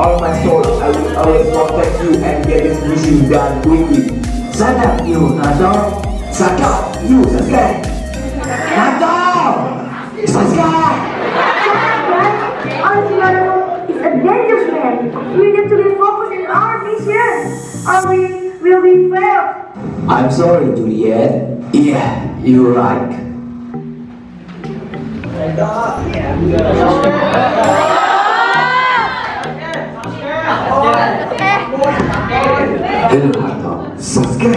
all my soul, I will always protect you and get this mission done quickly. Sada, you, Nato. Sato, you, Sasuke. Nato! Sasuke! Is a man. We need to be focused in our mission, or we will be failed. I'm sorry, Juliet. Yeah, you're right. Oh Hello, Nato. Sasuke!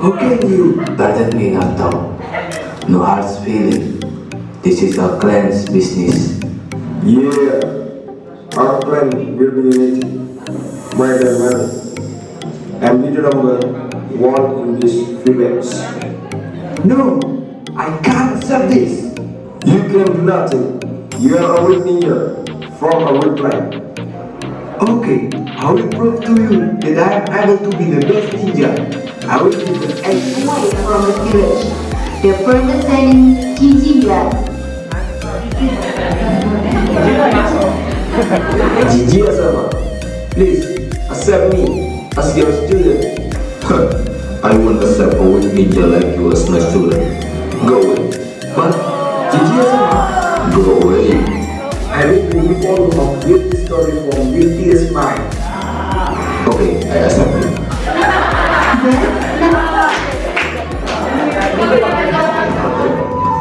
How can you? Pardon me, Nato. No hard feeling. This is our clan's business. Yeah, our plan will be unity, more than money. And we no longer want in this village. No! I can't accept this! You can do nothing. You are a weak ninja from a weak. Okay, I will prove to you that I am able to be the best ninja. I will be the eighth one from the village. The person saying Jinjinga. Gigi sama. Please, accept me as your student. I won't accept a weak ninja like you as my student. Go away. But, Gigi sama. Go away. I will be the volume of beauty story from beauty's mind. Okay, I accept you.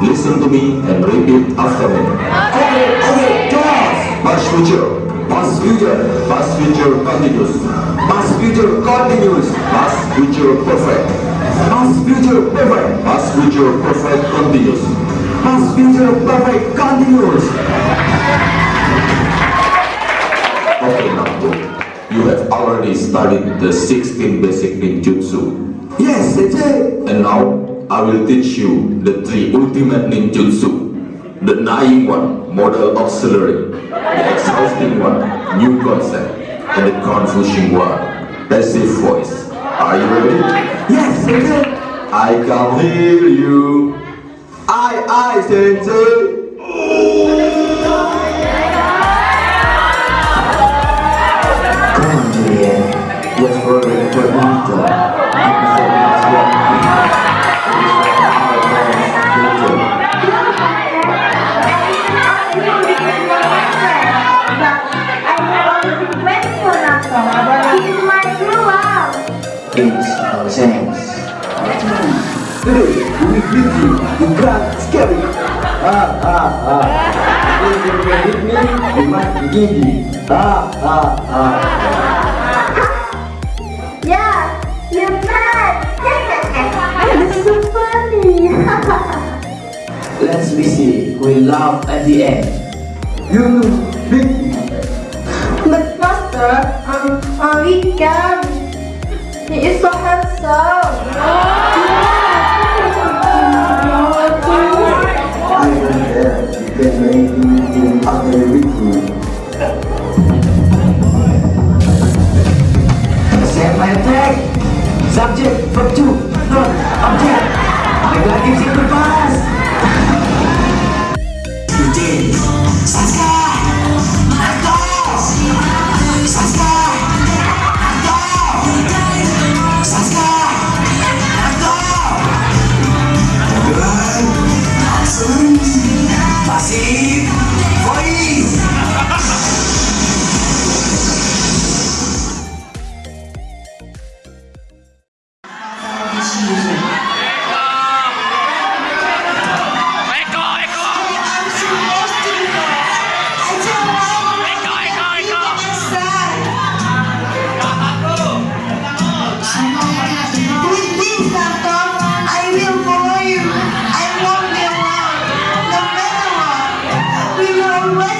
Listen to me and repeat after me. Okay, okay, Josh! Past future, past future, past future continuous. Past future continuous. Past future perfect. Past future perfect. Past future perfect continuous. Past future perfect continuous. You have already studied the 16 basic ninjutsu. Yes, it. And now I will teach you the three ultimate ninjutsu. The dying one, model auxiliary. The exhausting one, new concept. And the confusing one, passive voice. Are you ready? Yes, sensei. I can hear you. I, I, sensei. It's nonsense. Hey, we beat you. You can't scary. Ah, ah, ah. If you can me, you must give me. Ah, ah, ah. Yeah, you're mad. That's so funny. Let's be see. We laugh at the end. You beat me. But master, um, uh, we can. He is so handsome. I don't care. Can do anything after me. Set my attack. Subject, verb 2, non, object. Negatif simple past. Sasuke. away.